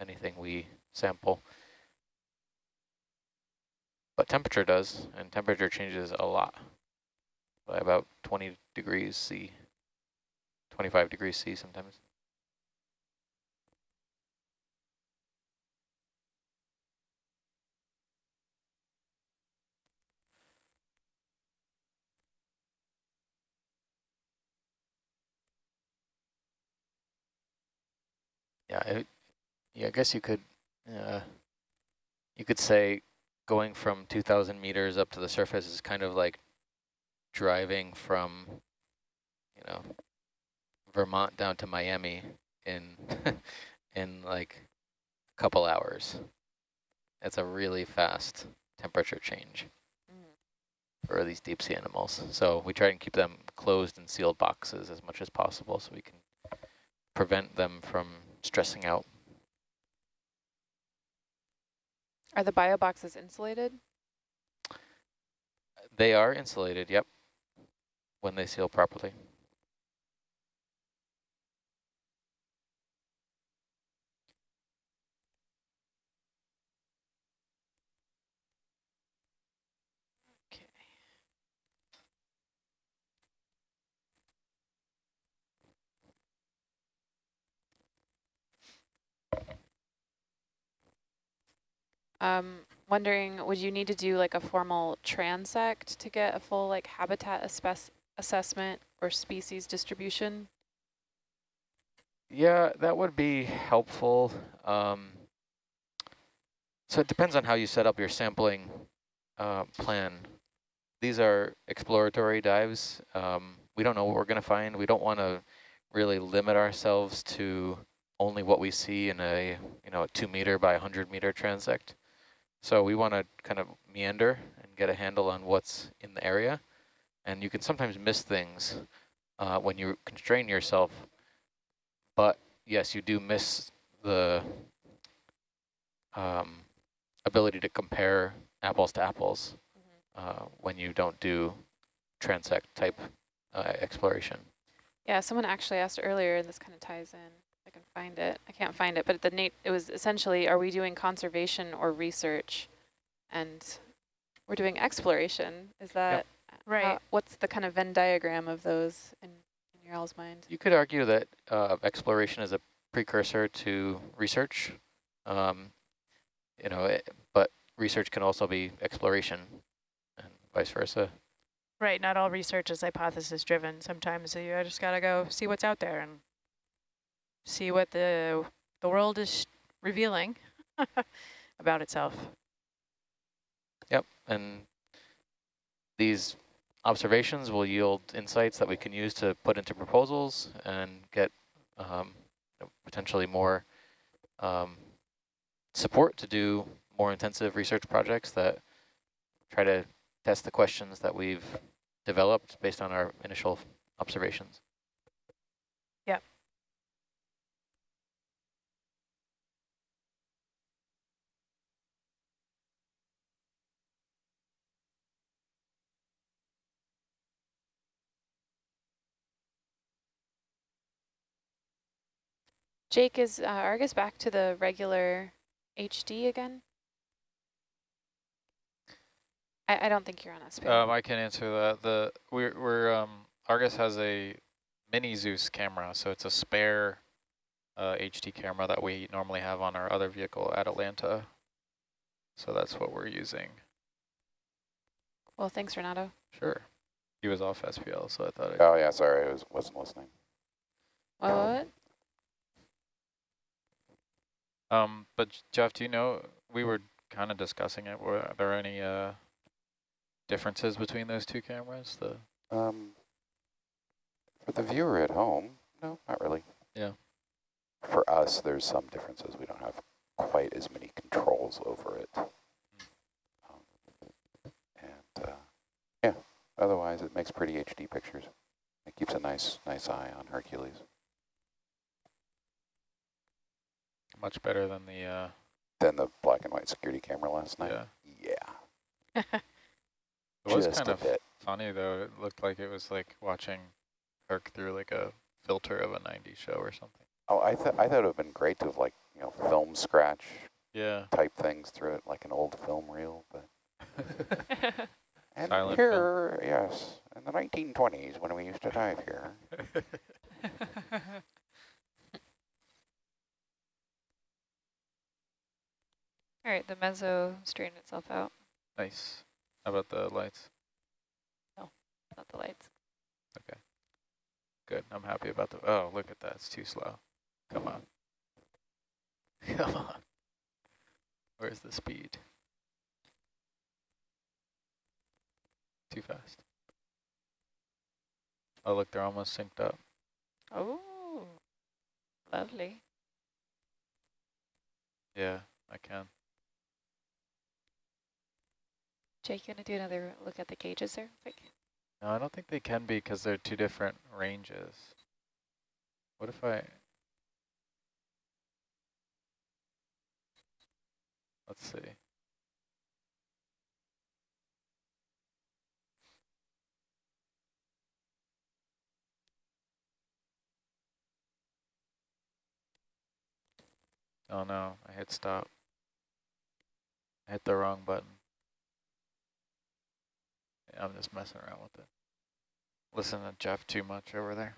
anything we sample. But temperature does, and temperature changes a lot by about 20 degrees C, 25 degrees C sometimes. Yeah, it, yeah, I guess you could, uh, you could say going from 2,000 meters up to the surface is kind of like driving from, you know, Vermont down to Miami in in like a couple hours. It's a really fast temperature change mm. for these deep sea animals. So we try and keep them closed and sealed boxes as much as possible so we can prevent them from stressing out. Are the bio boxes insulated? They are insulated, yep, when they seal properly. Um, wondering, would you need to do like a formal transect to get a full like habitat assessment or species distribution? Yeah, that would be helpful. Um, so it depends on how you set up your sampling uh, plan. These are exploratory dives. Um, we don't know what we're going to find. We don't want to really limit ourselves to only what we see in a you know a two meter by 100 meter transect. So we want to kind of meander and get a handle on what's in the area. And you can sometimes miss things uh, when you constrain yourself. But yes, you do miss the um, ability to compare apples to apples mm -hmm. uh, when you don't do transect type uh, exploration. Yeah, someone actually asked earlier, and this kind of ties in can find it. I can't find it, but the Nate, it was essentially, are we doing conservation or research? And we're doing exploration. Is that yep. right? How, what's the kind of Venn diagram of those in, in your all's mind? You could argue that uh, exploration is a precursor to research. Um, you know, it, but research can also be exploration and vice versa. Right, not all research is hypothesis driven. Sometimes you just got to go see what's out there and see what the, the world is revealing about itself. Yep, and these observations will yield insights that we can use to put into proposals and get um, potentially more um, support to do more intensive research projects that try to test the questions that we've developed based on our initial observations. Jake, is uh, Argus back to the regular HD again? I, I don't think you're on us. Um, I can answer that. The we're we're um Argus has a mini Zeus camera, so it's a spare uh, HD camera that we normally have on our other vehicle at Atalanta. So that's what we're using. Well, thanks, Renato. Sure. He was off SPL, so I thought. I oh yeah, sorry, I was wasn't listening. What? Um, but Jeff, do you know, we were kind of discussing it. Were there any uh, differences between those two cameras? The um, For the viewer at home, no, not really. Yeah. For us, there's some differences. We don't have quite as many controls over it. Mm. Um, and uh, yeah, otherwise it makes pretty HD pictures. It keeps a nice, nice eye on Hercules. Much better than the... Uh, than the black and white security camera last night? Yeah. Yeah. it was Just kind of bit. funny, though. It looked like it was like watching Herc through like a filter of a 90s show or something. Oh, I, th I thought it would have been great to have like, you know, film scratch Yeah. type things through it like an old film reel. But and Silent here, yes, in the 1920s when we used to dive here. All right, the mezzo straightened itself out, nice. How about the lights? No, not the lights. Okay. Good. I'm happy about the. Oh, look at that. It's too slow. Come on. Come on. Where's the speed? Too fast. Oh, look, they're almost synced up. Oh, lovely. Yeah, I can. Jake, you want to do another look at the gauges there? Quick. No, I don't think they can be because they're two different ranges. What if I... Let's see. Oh no, I hit stop. I hit the wrong button. I'm just messing around with it. Listen to Jeff too much over there.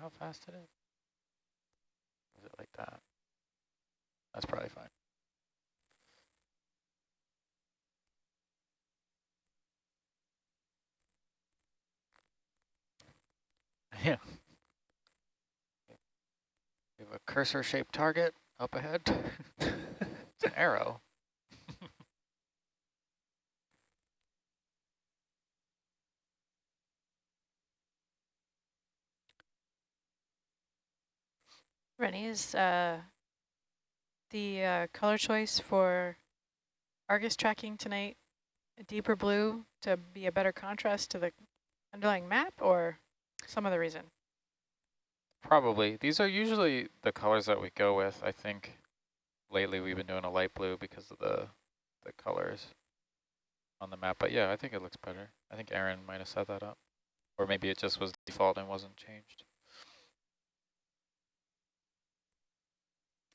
How fast it is? It like that? That's probably fine. Yeah. We have a cursor-shaped target up ahead. it's an arrow. Rennie, is uh, the uh, color choice for Argus tracking tonight a deeper blue to be a better contrast to the underlying map or some other reason? Probably. These are usually the colors that we go with. I think lately we've been doing a light blue because of the the colors on the map. But yeah, I think it looks better. I think Aaron might have set that up. Or maybe it just was default and wasn't changed.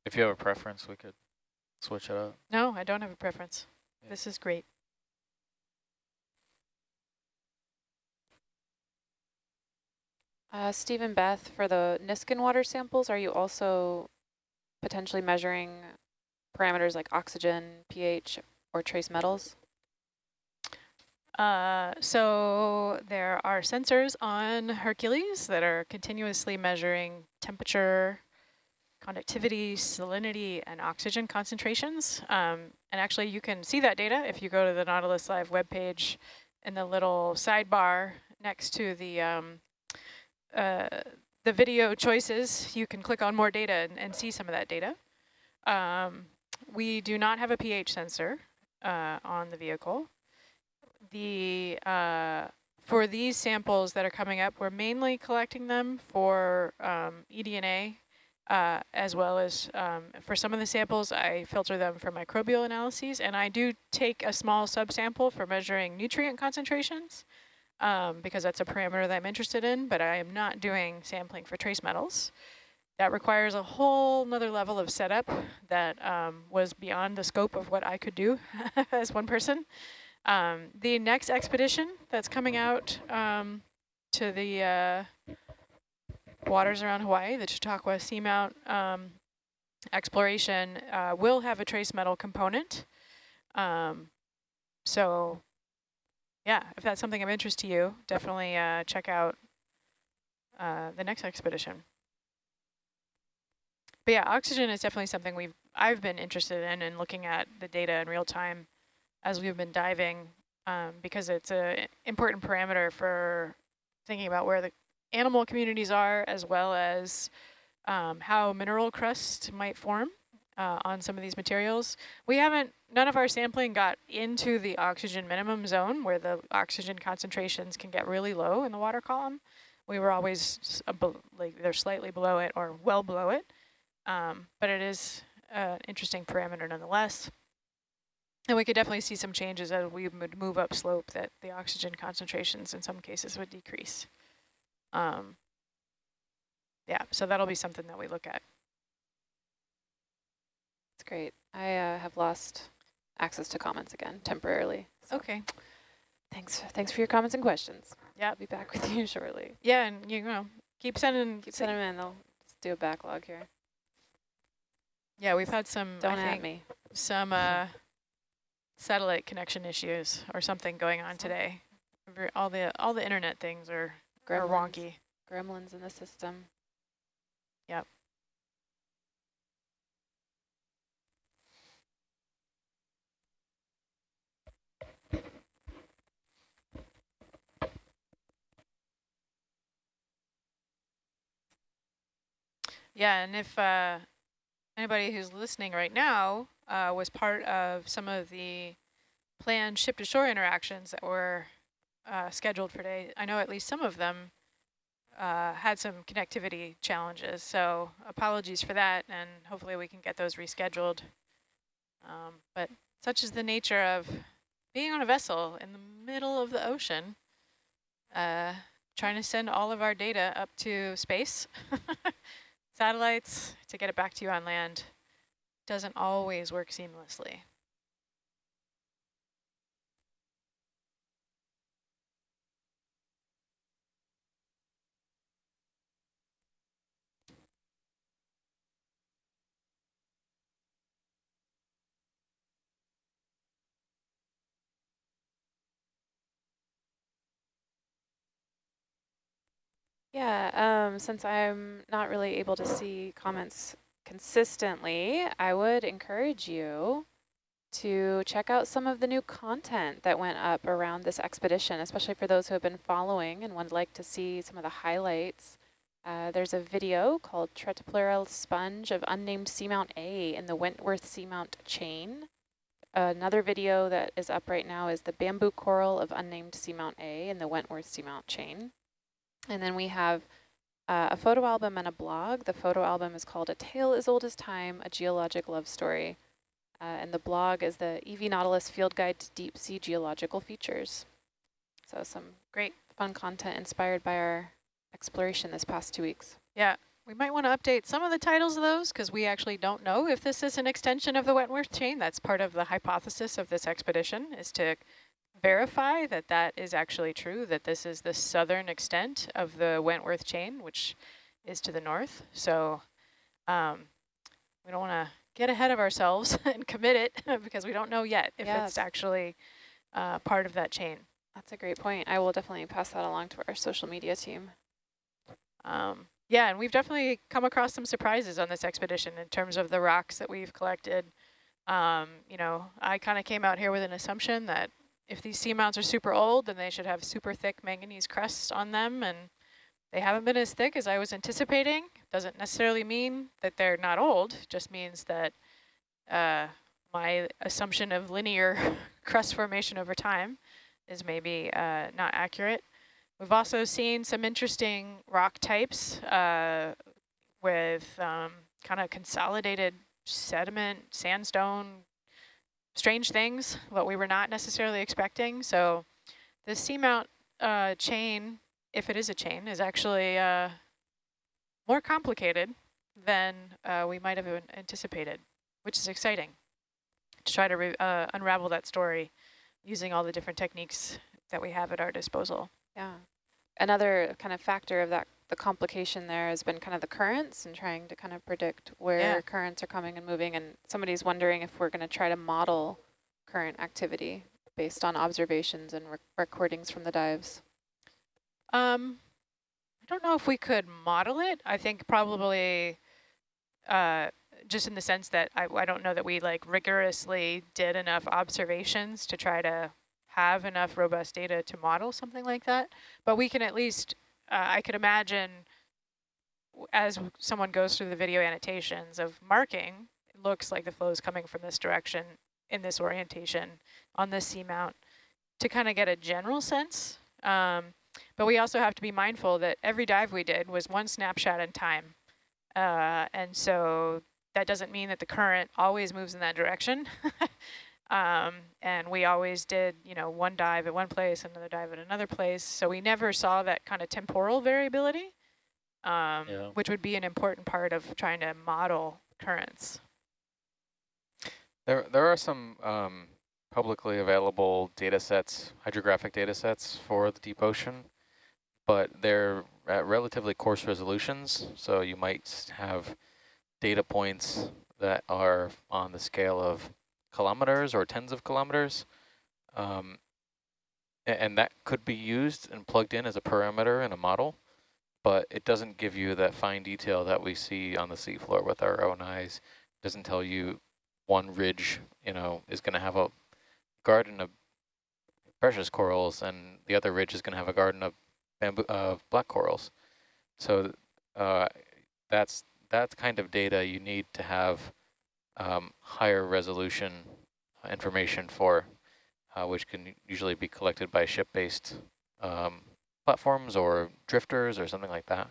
If you have a preference, we could switch it up. No, I don't have a preference. Yeah. This is great. Uh, Steve and Beth, for the Niskin water samples, are you also potentially measuring parameters like oxygen, pH, or trace metals? Uh, so there are sensors on Hercules that are continuously measuring temperature, conductivity, salinity, and oxygen concentrations. Um, and actually you can see that data if you go to the Nautilus Live webpage in the little sidebar next to the um, uh, the video choices, you can click on more data and, and see some of that data. Um, we do not have a pH sensor uh, on the vehicle. The uh, for these samples that are coming up, we're mainly collecting them for um, eDNA, uh, as well as um, for some of the samples, I filter them for microbial analyses, and I do take a small subsample for measuring nutrient concentrations um, because that's a parameter that I'm interested in, but I am not doing sampling for trace metals. That requires a whole nother level of setup that um, was beyond the scope of what I could do as one person. Um, the next expedition that's coming out um, to the uh, waters around Hawaii, the Chautauqua Seamount um, exploration, uh, will have a trace metal component. Um, so yeah, if that's something of interest to you, definitely uh, check out uh, the next expedition. But yeah, oxygen is definitely something we've I've been interested in and looking at the data in real time as we've been diving um, because it's an important parameter for thinking about where the animal communities are as well as um, how mineral crust might form uh, on some of these materials. We haven't, none of our sampling got into the oxygen minimum zone where the oxygen concentrations can get really low in the water column. We were always, like they're slightly below it or well below it, um, but it is an interesting parameter nonetheless. And we could definitely see some changes as we would move up slope that the oxygen concentrations in some cases would decrease. Um, yeah, so that'll be something that we look at. That's great. I uh, have lost access to comments again temporarily. So okay. Thanks. Thanks for your comments and questions. Yeah. I'll be back with you shortly. Yeah, and you know, keep sending. Keep sending them in. They'll do a backlog here. Yeah, we've had some. Don't at me. Some uh, satellite connection issues or something going on today. All the all the internet things are, are wonky. Gremlins in the system. Yep. Yeah, and if uh, anybody who's listening right now uh, was part of some of the planned ship-to-shore interactions that were uh, scheduled for today, I know at least some of them uh, had some connectivity challenges. So apologies for that, and hopefully we can get those rescheduled. Um, but such is the nature of being on a vessel in the middle of the ocean, uh, trying to send all of our data up to space, satellites, to get it back to you on land, doesn't always work seamlessly. Yeah, um, since I'm not really able to see comments consistently, I would encourage you to check out some of the new content that went up around this expedition, especially for those who have been following and would like to see some of the highlights. Uh, there's a video called Tretopleura Sponge of Unnamed Seamount A in the Wentworth Seamount Chain. Another video that is up right now is the Bamboo Coral of Unnamed Seamount A in the Wentworth Seamount Chain. And then we have uh, a photo album and a blog. The photo album is called A Tale as Old as Time, A Geologic Love Story. Uh, and the blog is the EV Nautilus Field Guide to Deep Sea Geological Features. So some great fun content inspired by our exploration this past two weeks. Yeah, we might want to update some of the titles of those because we actually don't know if this is an extension of the Wentworth chain. That's part of the hypothesis of this expedition is to verify that that is actually true, that this is the southern extent of the Wentworth chain, which is to the north. So um, we don't want to get ahead of ourselves and commit it because we don't know yet if yes. it's actually uh, part of that chain. That's a great point. I will definitely pass that along to our social media team. Um, yeah, and we've definitely come across some surprises on this expedition in terms of the rocks that we've collected. Um, you know, I kind of came out here with an assumption that if these seamounts are super old, then they should have super thick manganese crusts on them, and they haven't been as thick as I was anticipating. Doesn't necessarily mean that they're not old, just means that uh, my assumption of linear crust formation over time is maybe uh, not accurate. We've also seen some interesting rock types uh, with um, kind of consolidated sediment, sandstone, strange things, what we were not necessarily expecting. So the seamount uh, chain, if it is a chain, is actually uh, more complicated than uh, we might have anticipated, which is exciting to try to uh, unravel that story using all the different techniques that we have at our disposal. Yeah. Another kind of factor of that the complication there has been kind of the currents and trying to kind of predict where yeah. currents are coming and moving. And somebody's wondering if we're going to try to model current activity based on observations and recordings from the dives. Um, I don't know if we could model it. I think probably uh, just in the sense that I, I don't know that we like rigorously did enough observations to try to have enough robust data to model something like that. But we can at least uh, I could imagine as someone goes through the video annotations of marking, it looks like the flow is coming from this direction in this orientation on this seamount to kind of get a general sense. Um, but we also have to be mindful that every dive we did was one snapshot in time. Uh, and so that doesn't mean that the current always moves in that direction. um, and we always did, you know, one dive at one place, another dive at another place. So we never saw that kind of temporal variability, um, Yeah. which would be an important part of trying to model currents. There, there are some um, publicly available data sets, hydrographic data sets for the deep ocean, but they're at relatively coarse resolutions. So you might have data points that are on the scale of kilometers or tens of kilometers. Um, and that could be used and plugged in as a parameter in a model, but it doesn't give you that fine detail that we see on the seafloor with our own eyes. doesn't tell you one ridge, you know, is going to have a garden of precious corals, and the other ridge is going to have a garden of bamboo black corals. So uh, that's that's kind of data you need to have um, higher resolution information for, uh, which can usually be collected by ship-based um, platforms or drifters or something like that.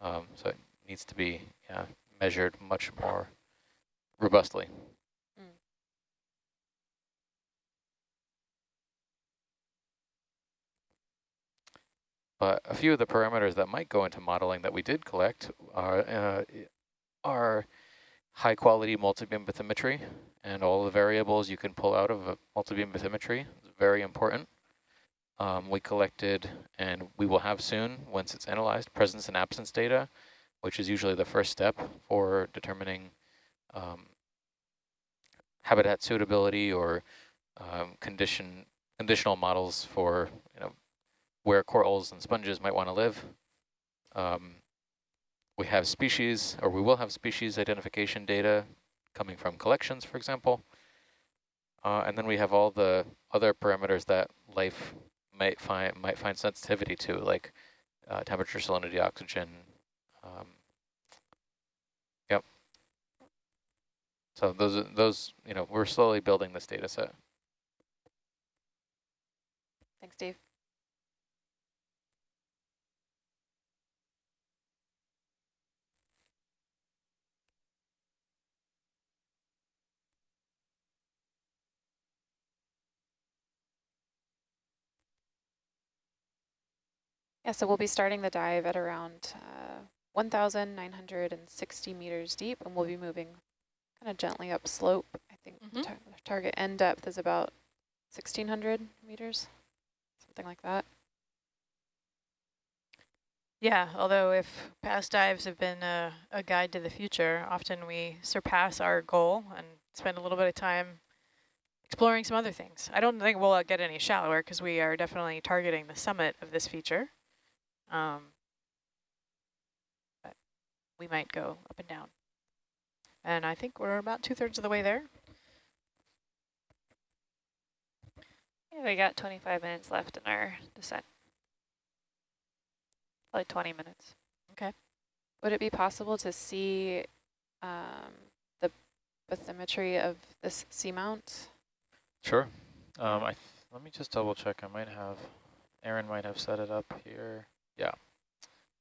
Um, so it needs to be yeah, measured much more robustly. But a few of the parameters that might go into modeling that we did collect are, uh, are high quality multi-beam bathymetry and all the variables you can pull out of a multi-beam bathymetry is very important. Um, we collected, and we will have soon, once it's analyzed, presence and absence data, which is usually the first step for determining um, habitat suitability or um, condition conditional models for you know where corals and sponges might want to live. Um, we have species, or we will have species identification data coming from collections, for example. Uh, and then we have all the other parameters that life might find might find sensitivity to, like uh, temperature, salinity, oxygen. Um, yep. So those those you know we're slowly building this data set. Thanks, Dave. Yeah, so we'll be starting the dive at around uh, 1,960 meters deep, and we'll be moving kind of gently up slope. I think the Mhm. tar target end depth is about 1,600 meters, something like that. Yeah, although if past dives have been a, a guide to the future, often we surpass our goal and spend a little bit of time exploring some other things. I don't think we'll get any shallower because we are definitely targeting the summit of this feature. Um, but we might go up and down. And I think we're about two thirds of the way there. Yeah, we got 25 minutes left in our descent. Probably 20 minutes. Okay. Would it be possible to see um, the bathymetry of this seamount? Sure. Um, I th let me just double check. I might have, Aaron might have set it up here. Yeah.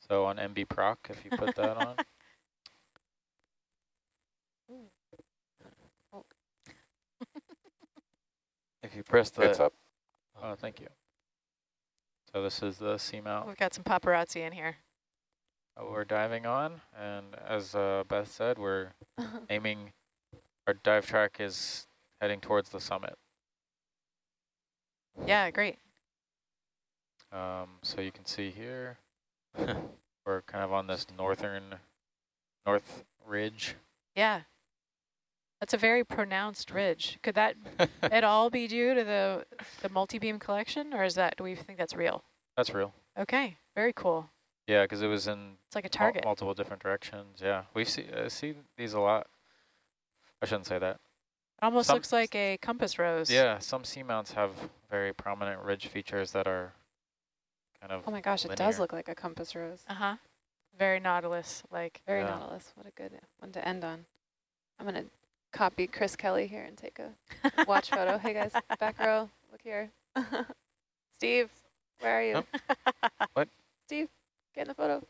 So on MB Proc, if you put that on. If you press the... It's the up. Oh, thank you. So this is the seamount We've got some paparazzi in here. that we're diving on, and as uh, Beth said, we're aiming. Our dive track is heading towards the summit. Yeah, great. Um, so you can see here, we're kind of on this northern, north ridge. Yeah. That's a very pronounced ridge. Could that at all be due to the the multi-beam collection, or is that, do we think that's real? That's real. Okay, very cool. Yeah, because it was in It's like a mul- target. multiple different directions. Yeah, we see uh, see these a lot. I shouldn't say that. Almost some- looks like a compass rose. Yeah, some seamounts have very prominent ridge features that are kind of Oh my gosh, it does look like a compass rose. Uh-huh. Very nautilus, like. Very Yeah. nautilus. What a good one to end on. I'm going to copy Chris Kelly here and take a watch photo. Hey guys, back row, look here. Steve, where are you? Oh. What? Steve, get in the photo.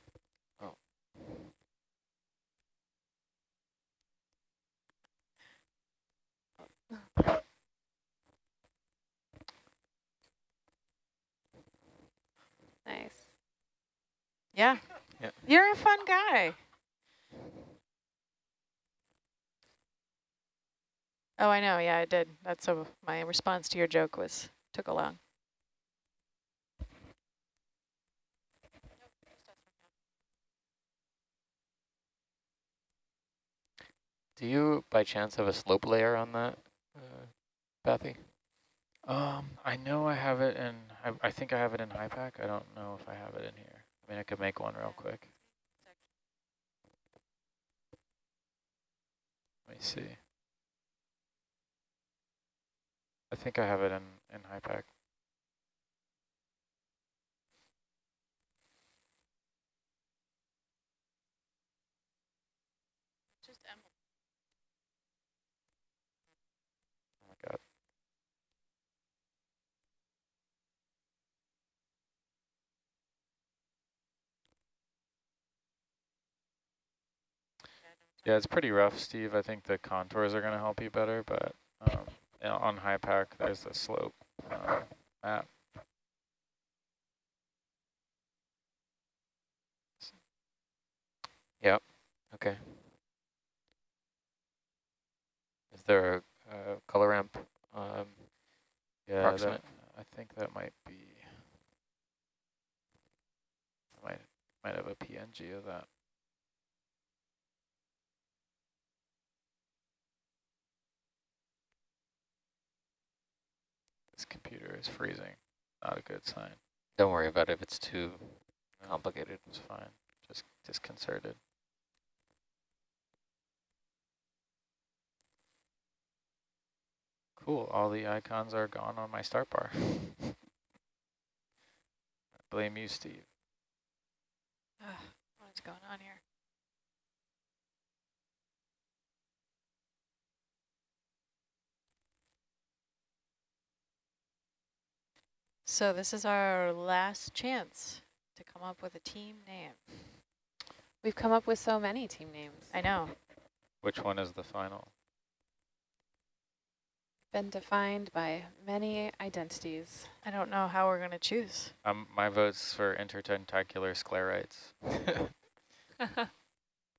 Oh. Nice. Yeah. Yeah. You're a fun guy. Oh, I know. Yeah, I did. That's a, my response to your joke was took a long. Do you, by chance, have a slope layer on that, uh, Pathy? Um, I know I have it in, I, I think I have it in HYPACK. I don't know if I have it in here. I mean, I could make one real quick. Let me see. I think I have it in, in HYPACK. Oh my god. Yeah, it's pretty rough, Steve. I think the contours are going to help you better, but um, on HYPACK, there's the slope uh, map. Yep. Okay. Is there a, color ramp? Um, Yeah, Approximate. that, I think that might be. I might might have a PNG of that. Computer is freezing. Not a good sign. don't worry about it if it's too No, complicated. It's fine. Just disconcerted. Cool. All the icons are gone on my start bar. Blame you, Steve. Ugh, what is going on here? So this is our last chance to come up with a team name. We've come up with so many team names. I know. Which one is the final? Been defined by many identities. I don't know how we're going to choose. Um, my vote's for intertentacular sclerites.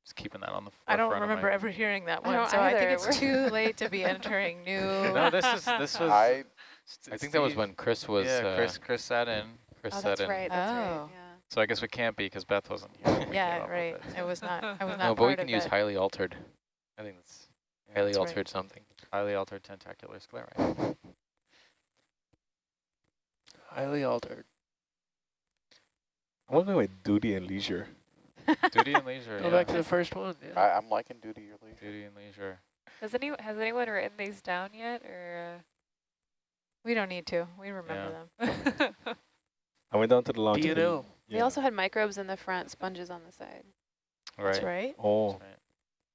Just keeping that on the I don't remember ever hearing that one, don't so I think it's too late to be entering new. No, this is this was. I St- I think that was when Chris was. yeah, uh, Chris Chris sat in. Chris oh, sat that's in. right. That's right. Oh. Yeah. So I guess we can't be because Beth wasn't here. when we came yeah, right. it. It was not. I was not No, but part we can use it. highly altered. I think that's highly That's right. altered something. Highly altered tentacular sclerite. Highly altered. I want to go with duty and leisure. Duty and leisure. Go yeah. back to the first one. Yeah. I, I'm liking duty or leisure. Duty and leisure. Has any has anyone written these down yet, or? We don't need to. We remember Yeah. them. I went down to the lounge. and D&O. They also had microbes in the front, sponges on the side. Right. That's right. Oh, That's right.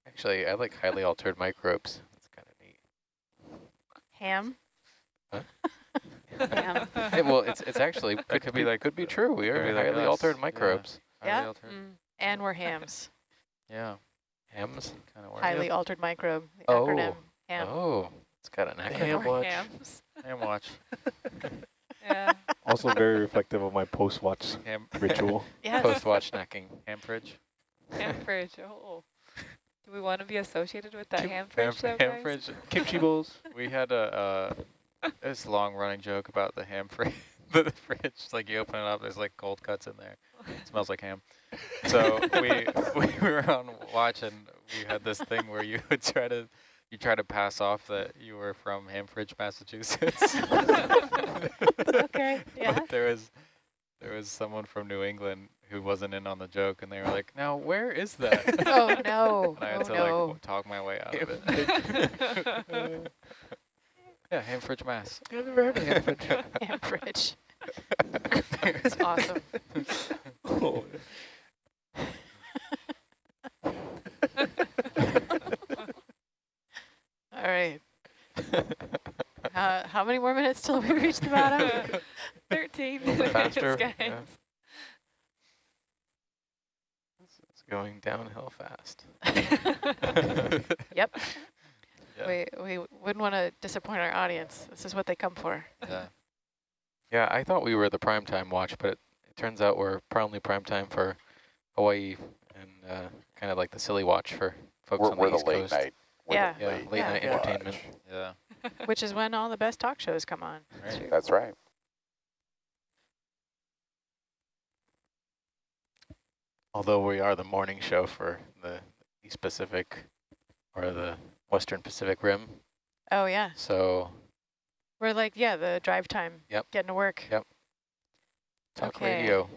Actually, I like highly altered microbes. That's kind of neat. Ham. Huh? Ham. Hey, well, it's it's actually That could, could be be like like- could be true. We are be like highly us, altered yeah. microbes. Highly Yeah. altered. Mm. And we're hams. Yeah. Hams. Kind of Highly altered microbe. The Oh. acronym ham. Oh, it's got an acronym. Ham watch. hams. Ham watch. Yeah. also very reflective of my post-watch Ham. ritual. Yes. Post watch snacking. Ham fridge. ham fridge. Oh. Do we want to be associated with that Kim- ham fridge, though, ham guys? fridge. Kimchi bowls. We had a uh, this long running joke about the ham fridge. the fridge, like you open it up, there's like cold cuts in there. It smells like ham. So we we were on watch and we had this thing where you would try to you try to pass off that you were from Hamfridge, Massachusetts. Okay, yeah. But there was there was someone from New England who wasn't in on the joke, and they were like, "Now where is that?" Oh no. And I had oh to no. like talk my way out of it. yeah, Hamfridge, Mass. I've never heard of Hamfridge. ham fridge. It's awesome. Oh, how many more minutes till we reach the bottom? 13 little bit faster, guys. yeah. It's going downhill fast. Yep. Yeah. We, we wouldn't want to disappoint our audience. This is what they come for. Yeah. Yeah, I thought we were the prime time watch, but it, it turns out we're probably prime time for Hawaii and uh, kind of like the silly watch for folks We're, on we're the the East late Coast. night. We're Yeah. the Yeah, late, late Yeah. night Yeah. entertainment. Yeah. Which is when all the best talk shows come on. Right. That's right. Although we are the morning show for the East Pacific or the Western Pacific Rim, Oh, yeah. so We're like, yeah, the drive time. Yep. Getting to work. Yep. talk Okay. radio,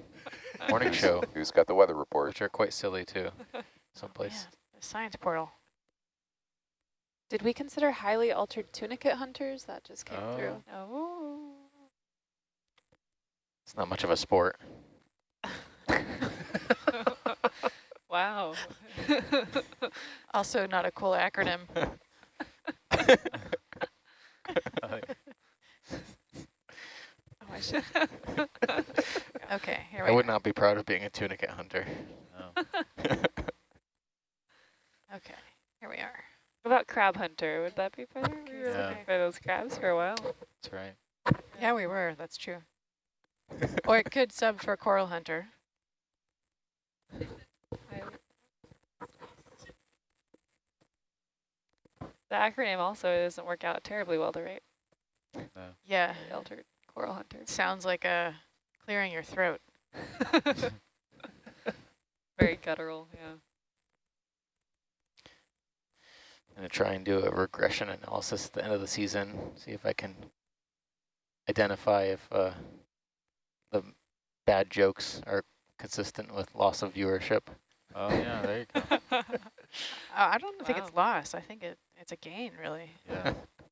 morning show, Who's got the weather report? which are quite silly too, someplace. Yeah, the science portal. Did we consider highly altered tunicate hunters? That just came Oh. through. Oh. It's not much of a sport. wow. Also not a cool acronym. Oh, I should. Okay, here I would go. not be proud of being a tunicate hunter. No. Oh. Okay, here we are. What about crab hunter? Would that be better? We were Yeah. looking for those crabs for a while. That's right. Yeah, we were. That's true. or it could sub for coral hunter. The acronym also doesn't work out terribly well to write. Yeah, altered coral hunter. sounds like a clearing your throat. Very guttural, yeah. I'm going to try and do a regression analysis at the end of the season, see if I can identify if uh, the bad jokes are consistent with loss of viewership. Oh yeah, there you go. Uh, I don't think it's loss. I think it, it's a gain, really. Yeah.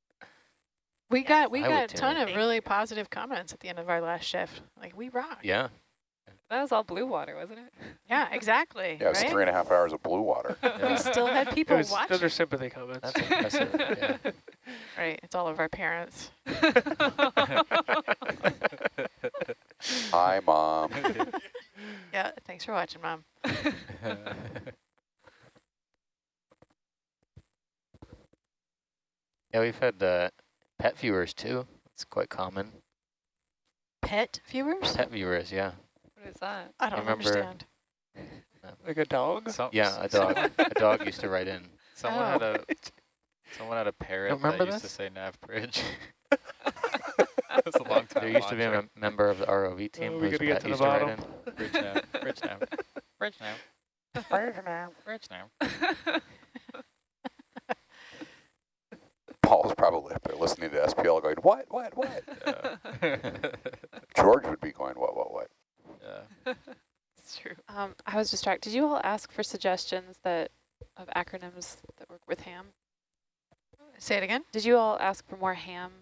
We got we I got a ton of Thank really positive comments at the end of our last shift. Like we rock. Yeah, That was all blue water, wasn't it? Yeah, exactly. Yeah, it's right? three and a half hours of blue water. We still had people Those, watching. those are sympathy comments. that's impressive. yeah. Right, it's all of our parents. Hi, Mom. Yeah, thanks for watching, Mom. yeah, we've had uh, pet viewers too. It's quite common. Pet viewers? Pet viewers, yeah. What is that? I don't remember- understand. Like a dog? Some, Yeah, a dog. a dog used to write in. Someone Oh. had a oh. someone had a parrot remember that used this? to say nav bridge. that was a long time. There used to be a mem member of the ROV team Oh, we whose gotta to used to write in. bridge nav. Bridge nav. Bridge nav. Bridge nav. Paul's probably up there listening to SPL going, what, what, what? Yeah. George would be going, what, what, what? yeah. It's true. Um, I was distracted. Did you all ask for suggestions that of acronyms that work with ham? Say it again. Did you all ask for more ham?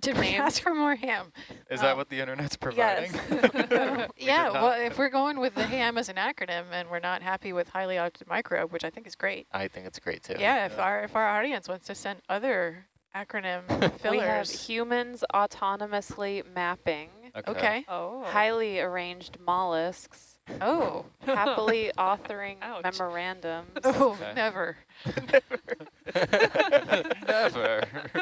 Did we Names? ask for more ham? Is Oh. that what the internet's providing? Yes. We yeah, well, if we're going with the ham as an acronym and we're not happy with highly altered microbe, which I think is great. I think it's great too. Yeah, if our if our audience wants to send other acronym fillers. We have humans autonomously mapping, okay. Oh. highly arranged mollusks, Oh. happily authoring Ouch. memorandums. Oh, Okay. never. Never.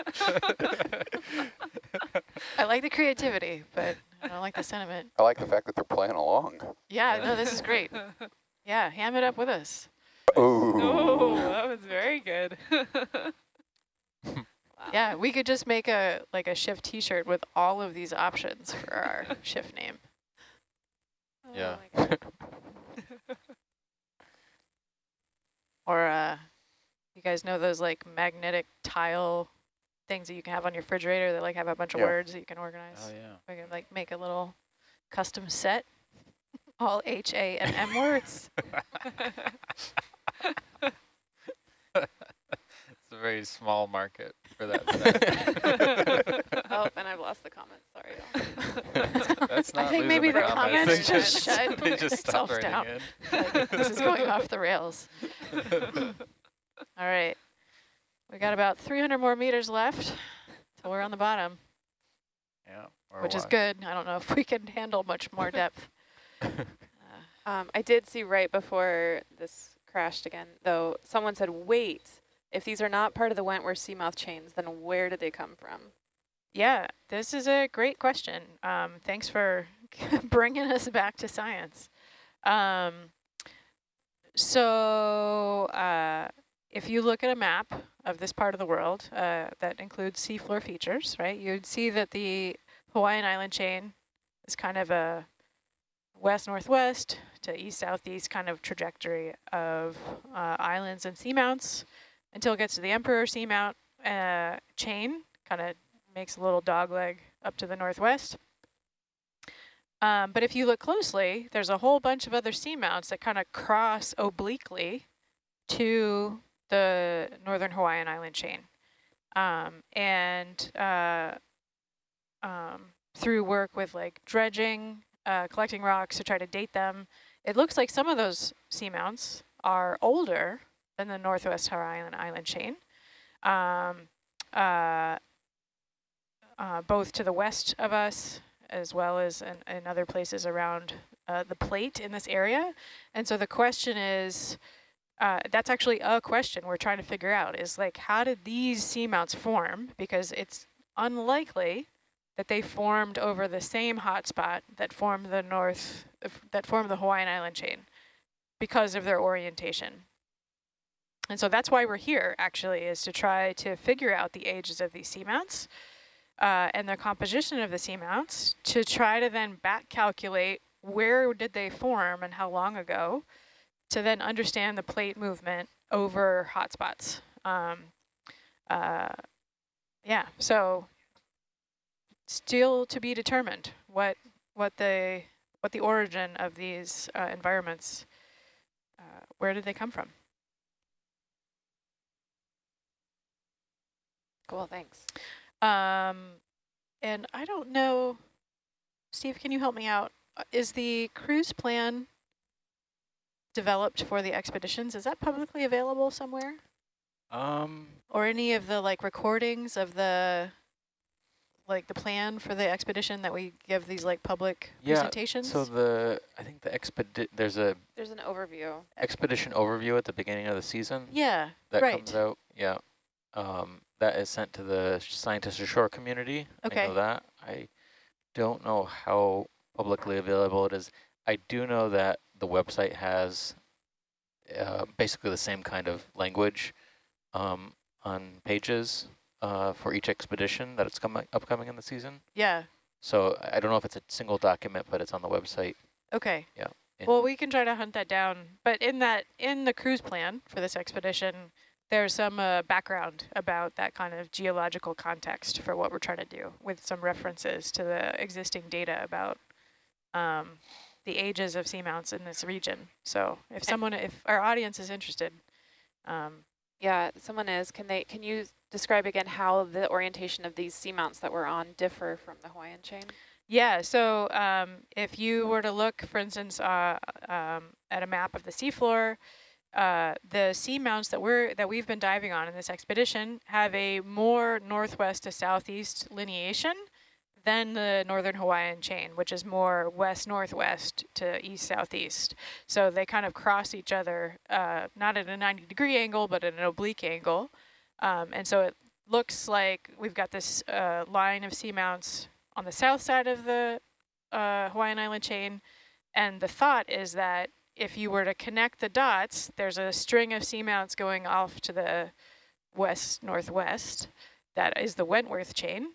I like the creativity, but I don't like the sentiment. I like the fact that they're playing along. Yeah, no, this is great. Yeah, ham it up with us. Ooh. Oh, that was very good. Yeah, we could just make a like a shift T-shirt with all of these options for our shift name. Yeah. Oh my God. Or uh, you guys know those like magnetic tile things that you can have on your refrigerator that like have a bunch of Yeah. words that you can organize. oh yeah. We can like make a little custom set, all H A and M words. It's a very small market for that. today. oh, and I've lost the comments. Sorry. y'all. That's I think maybe the comments. comments They just shut they just stopped themselves writing down. Like, this is going off the rails. All right. We got about 300 more meters left So we're on the bottom, Yeah. which is good. I don't know if we can handle much more depth. Uh, Um, I did see right before this crashed again, though, someone said, wait, if these are not part of the Wentworth seamount chains, then where did they come from? Yeah, this is a great question. Um, thanks for bringing us back to science. Um, so uh, if you look at a map of this part of the world uh, that includes seafloor features, right, you'd see that the Hawaiian island chain is kind of a west-northwest to east-southeast kind of trajectory of uh, islands and seamounts until it gets to the Emperor Seamount uh, chain, kind of makes a little dog leg up to the northwest. Um, but if you look closely, there's a whole bunch of other seamounts that kind of cross obliquely to the northern Hawaiian island chain. Um, and uh, um, through work with like dredging, uh, collecting rocks to try to date them, it looks like some of those seamounts are older than the northwest Hawaiian island chain. Um, uh, uh, both to the west of us as well as in, in other places around uh, the plate in this area. And so the question is, uh, that's actually a question we're trying to figure out is like, how did these seamounts form? Because it's unlikely that they formed over the same hotspot that formed the north, that formed the Hawaiian island chain because of their orientation. And so that's why we're here actually is to try to figure out the ages of these seamounts uh, and the composition of the seamounts to try to then back calculate where did they form and how long ago to then understand the plate movement over hotspots. Um, uh, yeah, so still to be determined what what the what the origin of these uh, environments, uh, where did they come from? Cool, thanks. Um, and I don't know, Steve, can you help me out? Uh, Is the cruise plan developed for the expeditions? Is that publicly available somewhere? Um, Or any of the like recordings of the, like the plan for the expedition that we give these like public Yeah, presentations? so the, I think the expedi, there's a There's an overview. expedition overview at the beginning of the season yeah, that right. comes out. Yeah. Um, that is sent to the scientist ashore community. I know that. I don't know how publicly available it is. I do know that the website has uh, basically the same kind of language um, on pages uh, for each expedition that it's coming upcoming in the season. Yeah, So I I don't know if it's a single document, but it's on the website. okay. Yeah. Well, we can try to hunt that down. But in that, in the cruise plan for this expedition, there's some uh, background about that kind of geological context for what we're trying to do with some references to the existing data about um, the ages of seamounts in this region. So if someone, if our audience is interested, um, Yeah, someone is. Can they? Can you describe again how the orientation of these seamounts that we're on differ from the Hawaiian chain? Yeah, so um, if you were to look, for instance, uh, um, at a map of the seafloor, uh, the seamounts that we're that we've been diving on in this expedition have a more northwest to southeast lineation than the northern Hawaiian chain, which is more west-northwest to east-southeast. So they kind of cross each other, uh, not at a 90-degree angle, but at an oblique angle. Um, and so it looks like we've got this uh, line of seamounts on the south side of the uh, Hawaiian island chain. And the thought is that if you were to connect the dots, there's a string of seamounts going off to the west-northwest. That is the Wentworth chain.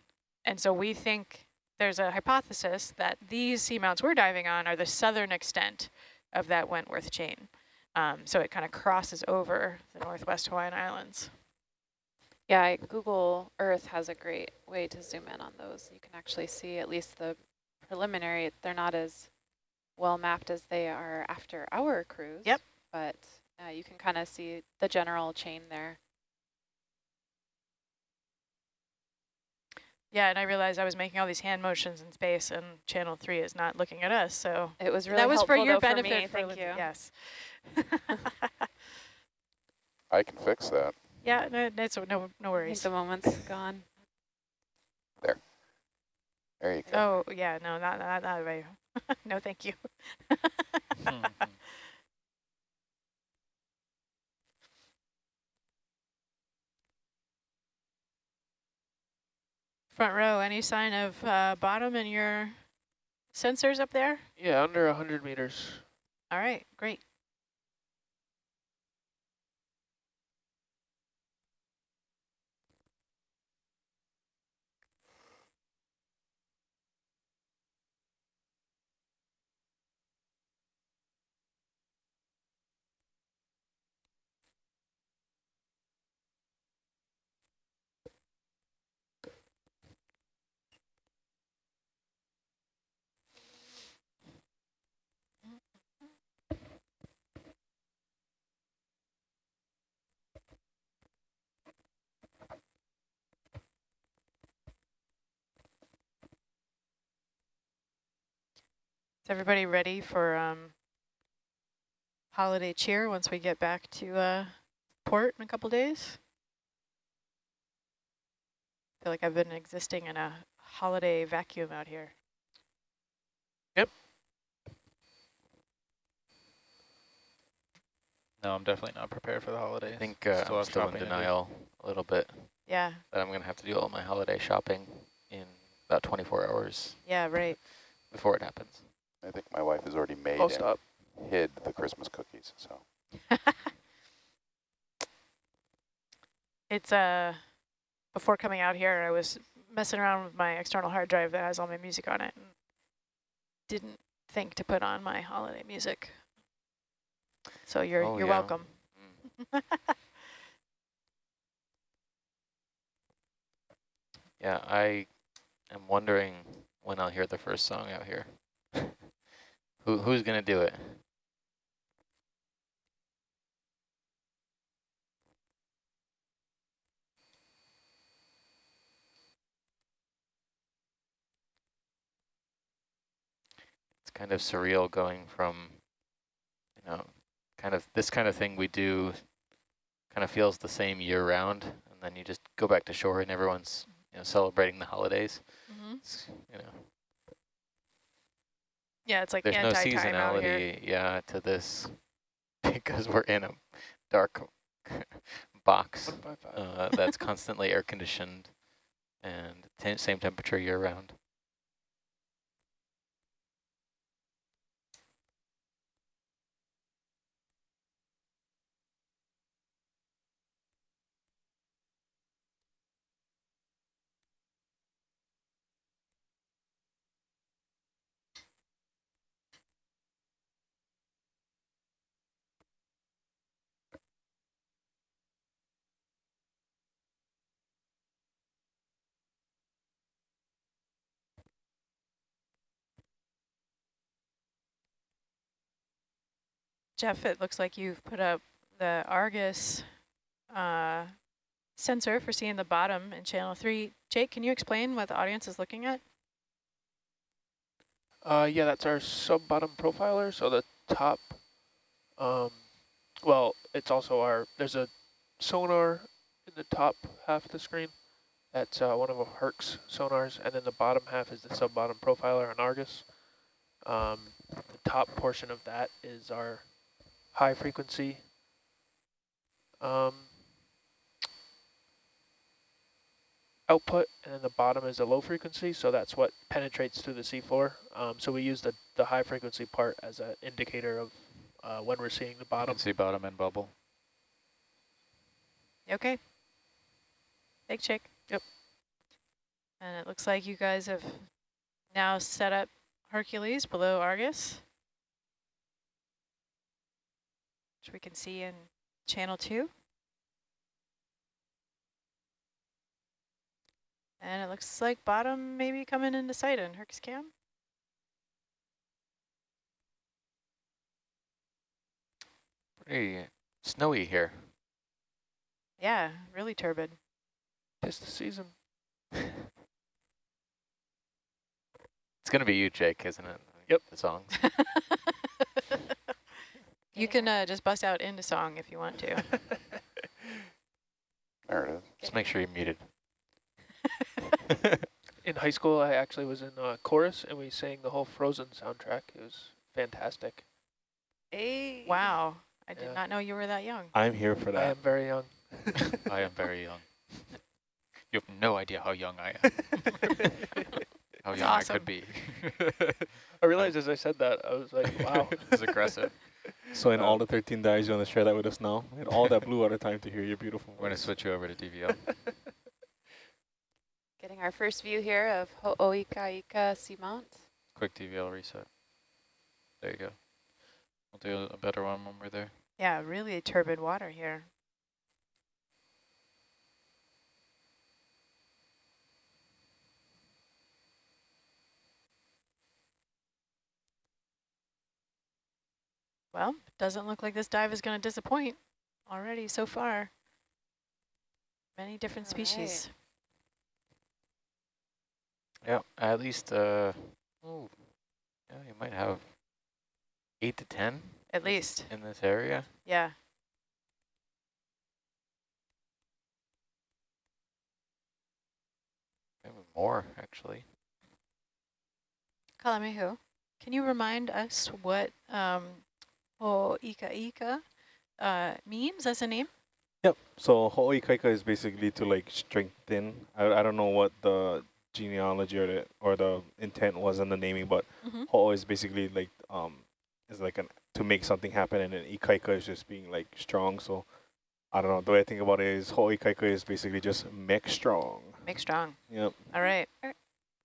And so we think there's a hypothesis that these seamounts we're diving on are the southern extent of that Wentworth chain. Um, so it kind of crosses over the northwest Hawaiian Islands. Yeah, Google Earth has a great way to zoom in on those. You can actually see at least the preliminary. They're not as well mapped as they are after our cruise. Yep. But uh, you can kind of see the general chain there. Yeah, and I realized I was making all these hand motions in space, and Channel 3 is not looking at us, so It was really that was for your though, benefit. me. for Thank Lin- you. Yes. I can fix that. yeah, no, it's no, no worries. the moment's gone. There There you go. Oh, yeah, no, not, not, not right. no, thank you. Front row, any sign of uh, bottom in your sensors up there? Yeah, under 100 meters. All right, great. Everybody ready for um, holiday cheer once we get back to uh, port in a couple days? I feel like I've been existing in a holiday vacuum out here. Yep. No, I'm definitely not prepared for the holidays. I think uh, Still I'm still in shopping to do. denial a little bit Yeah, that I'm going to have to do all my holiday shopping in about 24 hours yeah, right. before it happens. I think my wife has already made Close and up. hid the Christmas cookies. So It's uh before coming out here, I was messing around with my external hard drive that has all my music on it, and didn't think to put on my holiday music. So you're Oh, you're yeah. welcome. Mm. Yeah, I am wondering when I'll hear the first song out here. Who Who's going to do it? It's kind of surreal going from, you know, kind of this kind of thing we do kind of feels the same year round. And then you just go back to shore and everyone's, you know, celebrating the holidays. hmm It's, you know, Yeah, it's like there's no anti-time out here. seasonality, yeah, to this because we're in a dark box uh, that's constantly air conditioned and te same temperature year round. Jeff, it looks like you've put up the Argus uh, sensor for seeing the bottom in channel three. Jake, can you explain what the audience is looking at? Uh, yeah, that's our sub-bottom profiler. So the top, um, well, it's also our, there's a sonar in the top half of the screen. That's uh, one of Herc's sonars. And then the bottom half is the sub-bottom profiler on Argus. Um, the top portion of that is our high frequency um, output, and then the bottom is the low frequency, so that's what penetrates through the seafloor. Um, so we use the, the high frequency part as an indicator of uh, when we're seeing the You bottom. can see bottom and bubble. Okay. Thanks, Jake. Yep. And it looks like you guys have now set up Hercules below Argus, which we can see in channel two. And it looks like bottom maybe coming into sight in Herc's cam. Pretty snowy here. Yeah, really turbid. Tis the season. It's going to be you, Jake, isn't it? Yep. The songs. you can uh, just bust out into song if you want to. there it is. Just make sure you're muted. In high school, I actually was in a chorus and we sang the whole Frozen soundtrack. It was fantastic. Hey. Wow. I did Yeah. not know you were that young. I'm here for that. I am very young. I am very young. You have no idea how young I am. how young I could be. I realized as I said that, I was like, wow. it's aggressive. So in all Um, the 13 dives, you want to share that with us now? And all that blue at a time to hear your beautiful We're going to switch you over to DVL. Getting our first view here of Ho'oikaika Seamount. Quick DVL reset. There you go. We'll do a better one when we're there. Yeah, really turbid water here. Well, doesn't look like this dive is going to disappoint already so far. Many different All right. species. Yeah, at least, uh, oh, yeah, you might have eight to 10 At least, in this area. yeah. Maybe more, actually. Kalamehu, can you remind us what um, Ho'oikaika uh, means as a name? Yep. So Ho'oikaika is basically to like strengthen. I, I don't know what the genealogy or the or the intent was in the naming, but Mhm. Ho'o is basically like um is like an to make something happen, and then Ikaika is just being like strong. So I don't know. The way I think about it is Ho'oikaika is basically just make strong. Make strong. Yep. All right.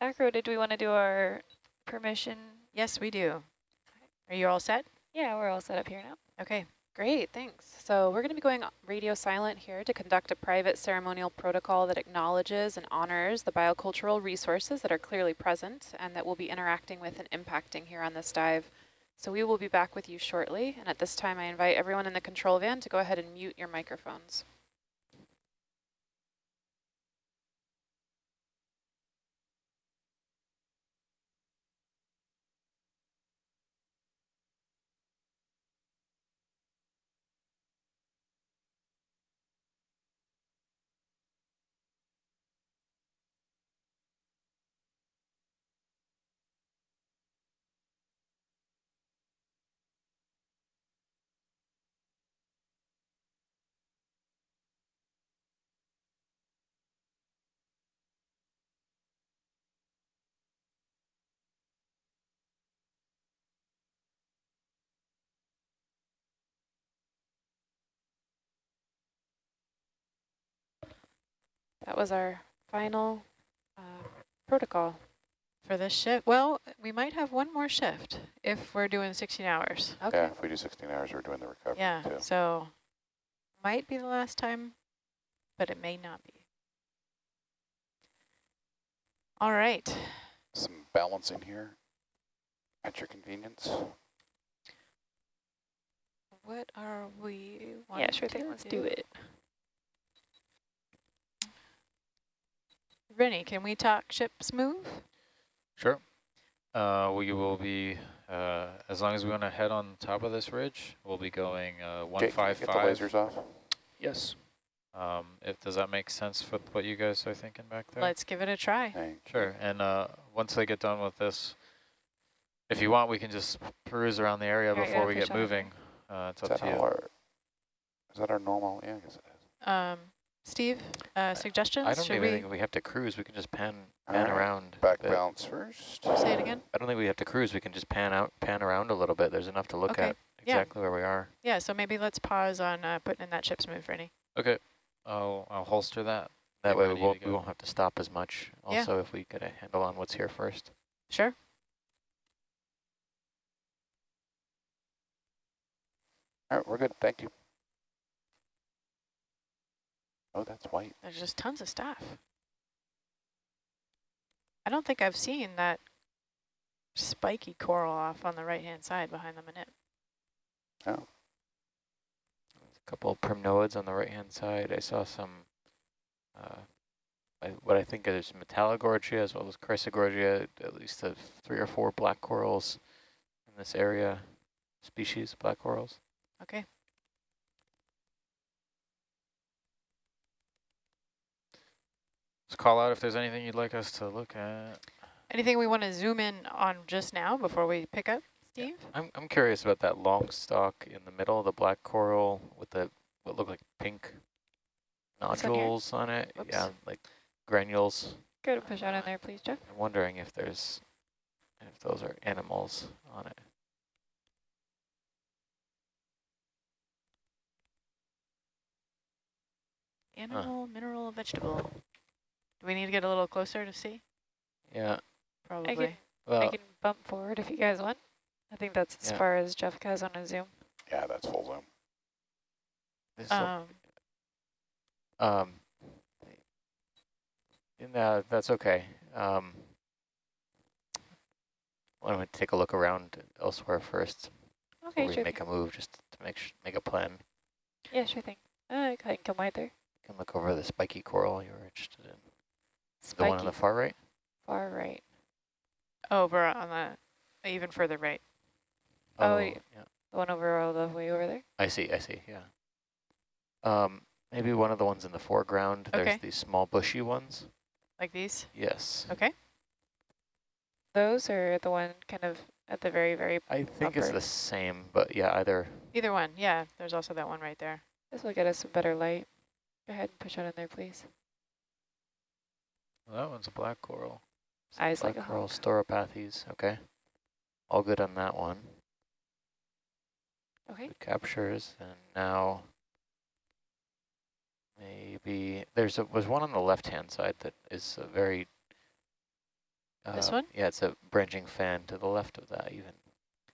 Acro, did we want to do our permission? Yes, we do. Are you all set? Yeah, we're all set up here now. Okay. Great, thanks. So we're going to be going radio silent here to conduct a private ceremonial protocol that acknowledges and honors the biocultural resources that are clearly present and that we'll be interacting with and impacting here on this dive. So we will be back with you shortly. And at this time, I invite everyone in the control van to go ahead and mute your microphones. That was our final uh, protocol. For this shift, well, we might have one more shift if we're doing 16 hours. Okay. Yeah, if we do 16 hours, we're doing the recovery Yeah, too. so might be the last time, but it may not be. All right. Some balancing here at your convenience. What are we? yeah, sure thing. Let's do it. Rennie, can we talk ship's move? Sure. Uh, we will be, uh, as long as we want to head on top of this ridge, we'll be going uh, Jake, can you get the lasers off? Yes. Um, if does that make sense with what you guys are thinking back there? Let's give it a try. Hey, Sure. And uh, once they get done with this, if you want, we can just peruse around the area Here, before yeah, we get moving. Uh, it's is up to you. our, is that our normal? Yeah, I guess it is. Um, Steve, uh, suggestions? I don't Should even we think we have to cruise. We can just pan pan Alright, around. Back the- balance first. say it again? I don't think we have to cruise. We can just pan out, pan around a little bit. There's enough to look Okay, at yeah. exactly where we are. Yeah, so maybe let's pause on uh, putting in that ship's move, Rennie. Okay. I'll, I'll holster that. That way we won't, we won't have to stop as much. Yeah. Also, if we get a handle on what's here first. Sure. All right, we're good. Thank you. Oh, that's white. There's just tons of stuff. I don't think I've seen that spiky coral off on the right-hand side behind the minute. Oh, A couple of primnoids on the right-hand side. I saw some, uh, I, what I think is Metallogorgia as well as Chrysogorgia, at least uh, three or four black corals in this area, species of black corals. Okay. Just call out if there's anything you'd like us to look at. Anything we want to zoom in on just now before we pick up, Steve? I'm, I'm curious about that long stalk in the middle, the black coral with the what look like pink This one here? nodules on it. Whoops. Yeah, like granules. Go and push out in there, please, Jeff. I'm wondering if there's if those are animals on it. Animal, mineral, vegetable. Do we need to get a little closer to see? Yeah. Probably. can- I can bump forward if you guys want. I think that's as Yeah. far as Jeff has on his zoom. Yeah, that's full zoom. this is a- Um, Um, no, that's okay. Um, why don't we take a look around elsewhere first before Okay, we sure. make a move, just to make sh make a plan. Yeah, sure thing. Uh, I can come right there. You can look over the spiky coral you were interested in. The one on the far right. far right. over on the, even further right. Oh, wait. yeah. The one over all the way over there. I see. I see. Yeah. Um, maybe one of the ones in the foreground. Okay. There's these small bushy ones. Like these? Yes. Okay. Those are the one kind of at the very, very. I think it's the same, but yeah, either. Either one. Yeah, there's also that one right there. This will get us some better light. Go ahead and push out in there, please. Well, that one's a black coral. Eyes like Black a coral hawk. stauropathes. Okay. All good on that one. Okay. Good captures, and now maybe there's a was one on the left hand side that is a very. This uh, one? Yeah, it's a branching fan to the left of that even.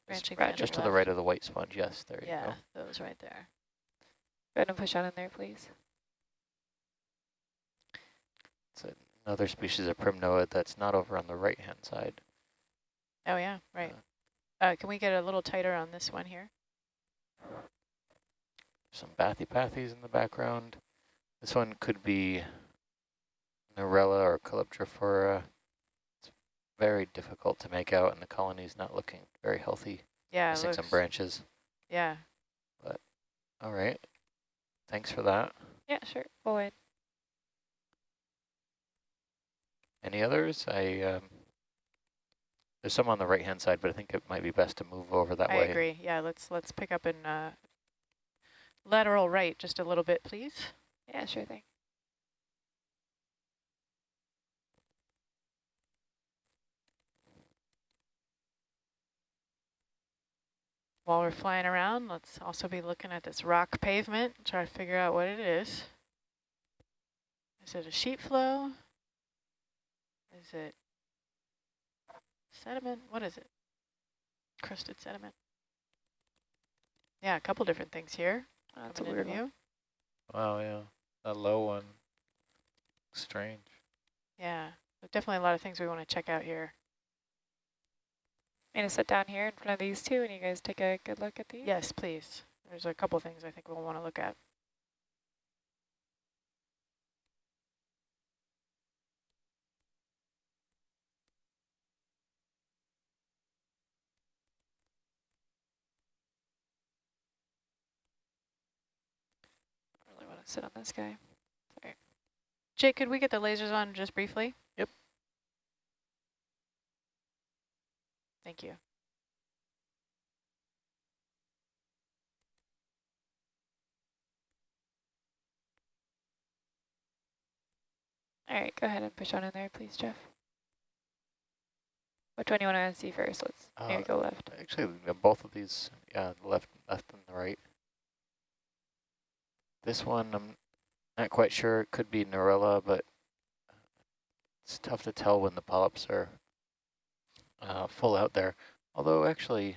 Branching fan Just to the right of the white sponge. Yes, there you go. Yeah, those right there. Go ahead and push out in there, please. It's another species of primnoid that's not over on the right hand side. Oh yeah, right. Uh, can we get a little tighter on this one here? Some bathypathes in the background. This one could be Narella or Calyptrophora. It's very difficult to make out, and the colony's not looking very healthy. Yeah, Missing some branches. Yeah. But, All right. Thanks for that. Yeah, sure. Go ahead. Any others? I um, there's some on the right hand side, but I think it might be best to move over that I way. I agree. Yeah, let's let's pick up in uh, lateral right just a little bit, please. Yeah, sure thing. While we're flying around, let's also be looking at this rock pavement, try to figure out what it is. Is it a sheet flow? Is it sediment? What is it? Crusted sediment. Yeah, a couple different things here. Oh, that's a coming into weird view. Wow, yeah. That low one. Strange. Yeah, there's definitely a lot of things we want to check out here. I'm gonna sit down here in front of these two, and you guys take a good look at these. Yes, please. There's a couple things I think we'll want to look at. Want to sit on this guy. Jake, could we get the lasers on just briefly? Yep. Thank you. All right, go ahead and push on in there, please, Jeff. Which one do you want to see first? Let's maybe Uh, go left. Actually, both of these, yeah, left, left and the right. This one, I'm not quite sure. It could be Narella, but it's tough to tell when the polyps are uh, full out there. Although, actually,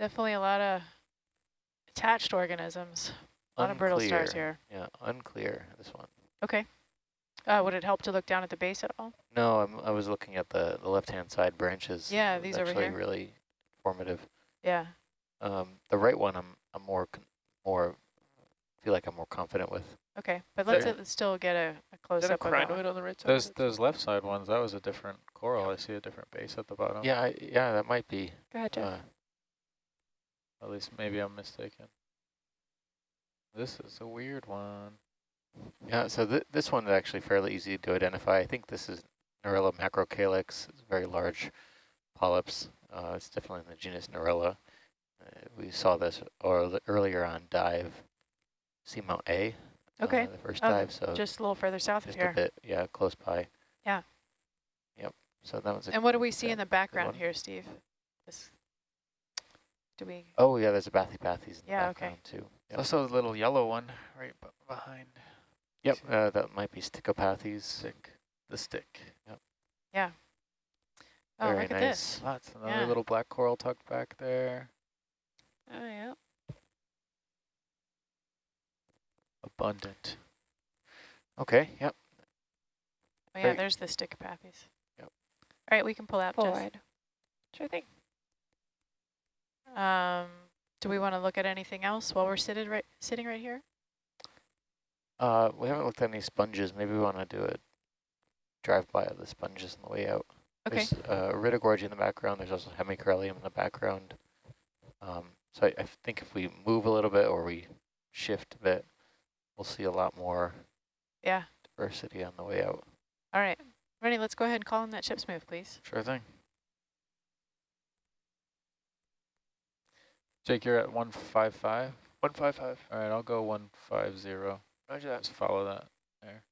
Definitely a lot of attached organisms. A lot of brittle stars here. Yeah, unclear, this one. Okay. Uh, would it help to look down at the base at all? No, I'm, I was looking at the, the left-hand side branches. Yeah, these over actually here. really informative. Yeah. Um, the right one, I'm, I'm more, more, feel like I'm more confident with. Okay, but let's There. uh, still get a, a close Is that a up of that crinoid on the right side? Those those left side ones, that was a different coral. I see a different base at the bottom. Yeah, I, yeah, that might be. Go ahead, Jeff. Uh, At least maybe I'm mistaken. This is a weird one. Yeah, so th this one's actually fairly easy to identify. I think this is Narella macrocalyx. It's a very large polyps. Uh, it's definitely in the genus Narella. Uh, we saw this or earlier on dive Seamount A. uh, Okay. the first Oh, dive. So Just a little further south of here. a bit, yeah, close by. Yeah. Yep. So that was a And what do we see in the background here, Steve? This, do we? Oh yeah, there's a Bathypathes in the Yeah, okay. background too. Yep. Also a little yellow one right behind. Yep, uh, that might be Stichopathes. Stick. The stick. Yep. Yeah. Oh, Very look at this. Lots. Another Yeah. little black coral tucked back there. Oh, yeah. Abundant. Okay, yep. Oh, yeah, Great. there's the Stichopathes. Yep. All right, we can pull out. Pull Jess. wide. Sure thing. Um, do we want to look at anything else while we're seated right sitting right here? Uh, we haven't looked at any sponges. Maybe we want to do a drive-by of the sponges on the way out. Okay. There's uh, Iridogorgia in the background. There's also Hemicorallium in the background. Um, so I, I think if we move a little bit or we shift a bit, we'll see a lot more Yeah. diversity on the way out. All right. Ready, let's go ahead and call in that ship's move, please. Sure thing. Jake, you're at 155. 155. All right, I'll go 150. Roger that. Just follow that there.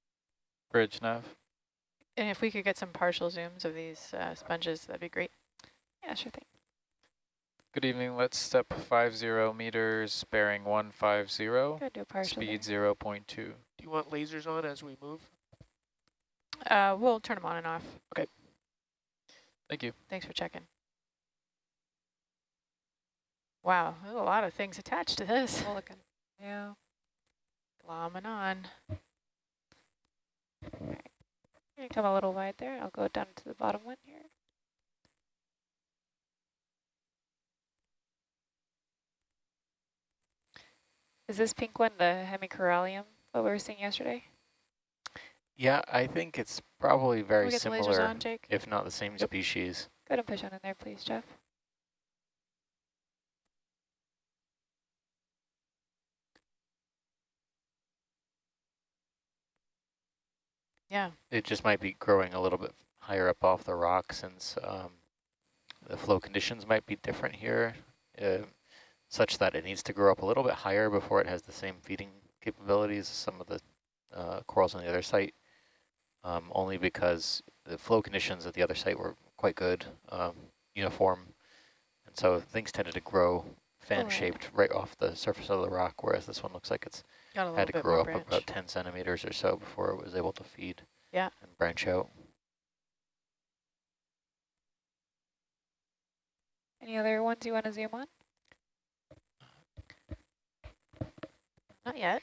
Bridge nav. And if we could get some partial zooms of these uh, sponges, that'd be great. Yeah, sure thing. Good evening. Let's step 50 meters, bearing 150, Go do partial. speed there. 0.2. Do you want lasers on as we move? Uh, we'll turn them on and off. Okay. Thank you. Thanks for checking. Wow, there's a lot of things attached to this. We'll look in. Yeah. Glomming on. You come a little wide there. I'll go down to the bottom one here. Is this pink one the hemicorallium, what we were seeing yesterday? Yeah, I think it's probably very we get the lasers similar, on, if not the same species. Go ahead and push on in there, please, Jeff. Yeah. It just might be growing a little bit higher up off the rock since um, the flow conditions might be different here, uh, such that it needs to grow up a little bit higher before it has the same feeding capabilities as some of the uh, corals on the other site, um, only because the flow conditions at the other site were quite good, um, uniform, and so things tended to grow fan-shaped right off the surface of the rock, whereas this one looks like it's Got a little had to bit grow up branch. about 10 centimeters or so before it was able to feed Yeah. and branch out. Any other ones you want to zoom on? Not yet.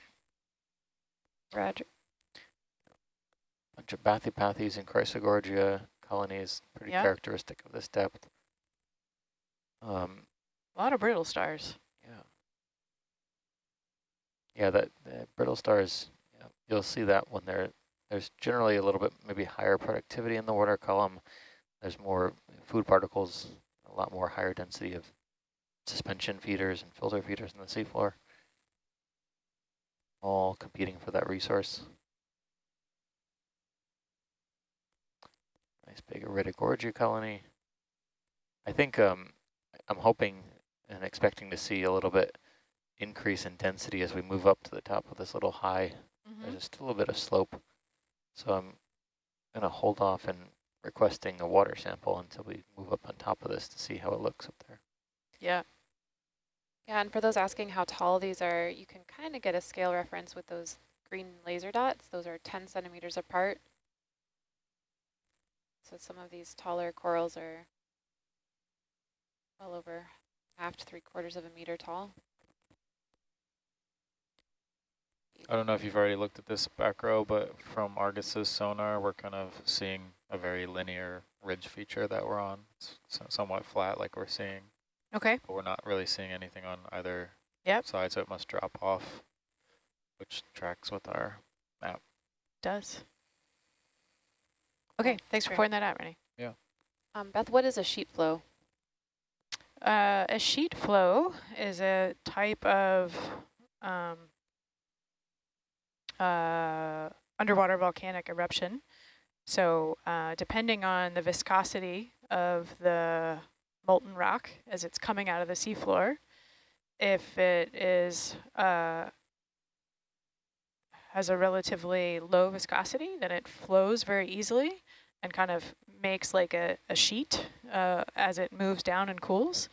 Roger. bunch of bathypathes and Chrysogorgia colonies, pretty Yeah. characteristic of this depth. Um, A lot of brittle stars. Yeah. That brittle stars, yeah, you'll see that when they're, there's generally a little bit maybe higher productivity in the water column. There's more food particles, a lot more higher density of suspension feeders and filter feeders in the seafloor. All competing for that resource. Nice big Iridogorgia colony. I think um, I'm hoping and expecting to see a little bit increase in density as we move up to the top of this little high. Mm-hmm. There's still a little bit of slope, so I'm going to hold off and requesting a water sample until we move up on top of this to see how it looks up there. Yeah. Yeah, and for those asking how tall these are, you can kind of get a scale reference with those green laser dots. Those are 10 centimeters apart. So some of these taller corals are well over half to three quarters of a meter tall. I don't know if you've already looked at this back row, but from Argus's sonar, we're kind of seeing a very linear ridge feature that we're on. It's somewhat flat like we're seeing, Okay. but we're not really seeing anything on either Yep. side, so it must drop off, which tracks with our map. Does. Okay, thanks for pointing that out, Rennie. Um, Beth, what is a sheet flow? Uh, a sheet flow is a type of um, uh, underwater volcanic eruption. So uh, depending on the viscosity of the molten rock as it's coming out of the seafloor, if it is uh, has a relatively low viscosity, then it flows very easily and kind of makes like a, a sheet uh, as it moves down and cools.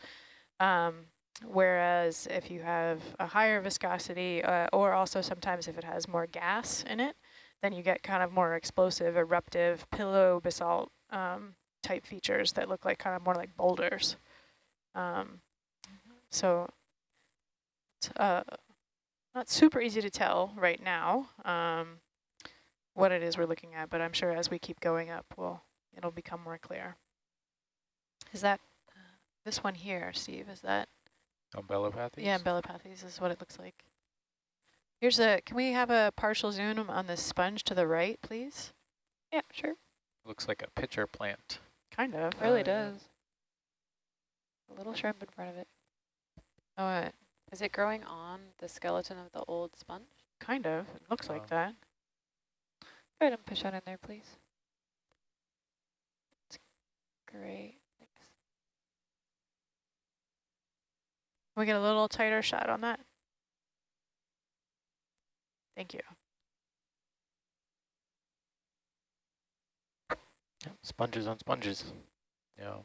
Um, whereas if you have a higher viscosity, uh, or also sometimes if it has more gas in it, then you get kind of more explosive, eruptive, pillow basalt um, type features that look like kind of more like boulders. Um, so it's uh, not super easy to tell right now um, what it is we're looking at, but I'm sure as we keep going up, we'll, it'll become more clear. Is that uh, this one here, Steve? Is that Umbellapathes? yeah, Belopathes is what it looks like. Here's a, can we have a partial zoom on the sponge to the right, please? Yeah, sure. Looks like a pitcher plant. Kind of. Really yeah. does. A little shrimp in front of it. Oh, uh, Is it growing on the skeleton of the old sponge? kind of. It looks Wow. like that. Go ahead and push on in there, please. That's great. Thanks. Can we get a little tighter shot on that? Thank you. Sponges on sponges. Yeah.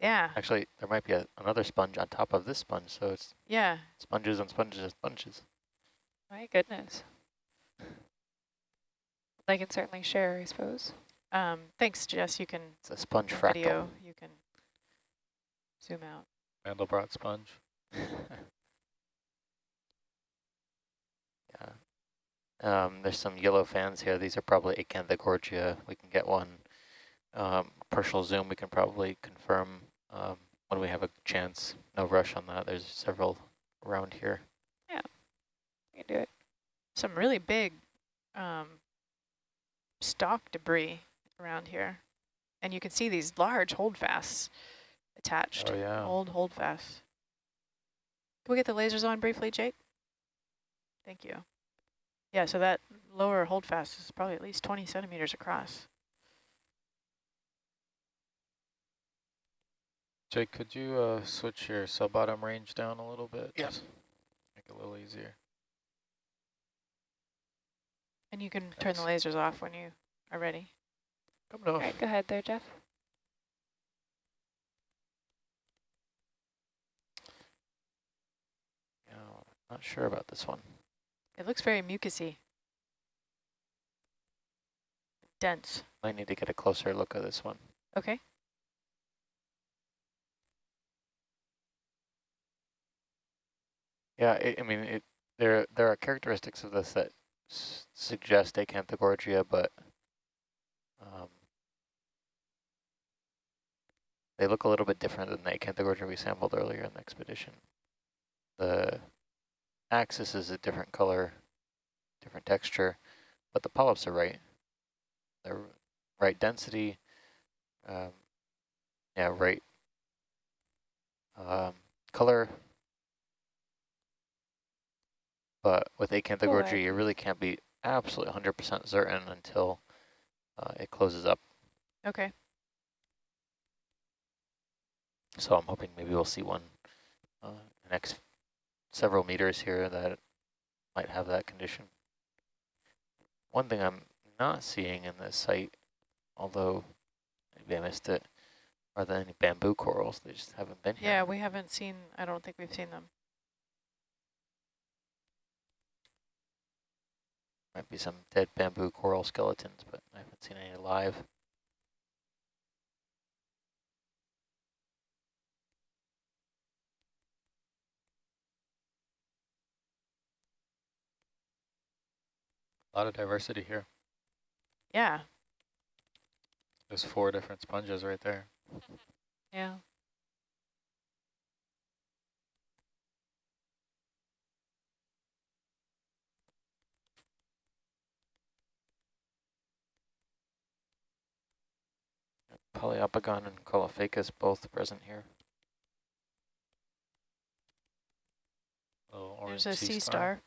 Yeah, Actually, there might be a, another sponge on top of this sponge, so it's yeah. sponges on sponges on sponges. My goodness. I can certainly share, I suppose. Um, thanks, Jess. You can It's a sponge in fractal. video. You can zoom out. Mandelbrot sponge. yeah. Um, there's some yellow fans here. These are probably Acanthogorgia. We can get one um, partial zoom. We can probably confirm um, when we have a chance. No rush on that. There's several around here. You can do it. Some really big um, stalk debris around here. And you can see these large holdfasts attached. Oh, yeah. Old holdfasts. Can we get the lasers on briefly, Jake? Thank you. Yeah, so that lower holdfast is probably at least 20 centimeters across. Jake, could you uh, switch your sub-bottom range down a little bit? Yes. Make it a little easier. And you can turn the lasers off when you are ready. Coming All off. right, go ahead there, Jeff. Yeah, not sure about this one. It looks very mucusy. Dense. I need to get a closer look at this one. Okay. Yeah, it, I mean, it, there there are characteristics of this that s suggest Acanthogorgia, but um, they look a little bit different than the Acanthogorgia we sampled earlier in the expedition. The axis is a different color, different texture, but the polyps are right. They're right density, um, yeah, right um, color, but with Acanthogorgia, you really can't be absolutely 100% certain until uh, it closes up. Okay. So I'm hoping maybe we'll see one uh, next several meters here that might have that condition. One thing I'm not seeing in this site, although maybe I missed it, are there any bamboo corals? They just haven't been here. Yeah, we haven't seen, I don't think we've seen them. Might be some dead bamboo coral skeletons, but I haven't seen any live. A lot of diversity here. Yeah. There's four different sponges right there. Yeah. Poliopogon and Caulophacus both present here. Oh, orange There's a sea star.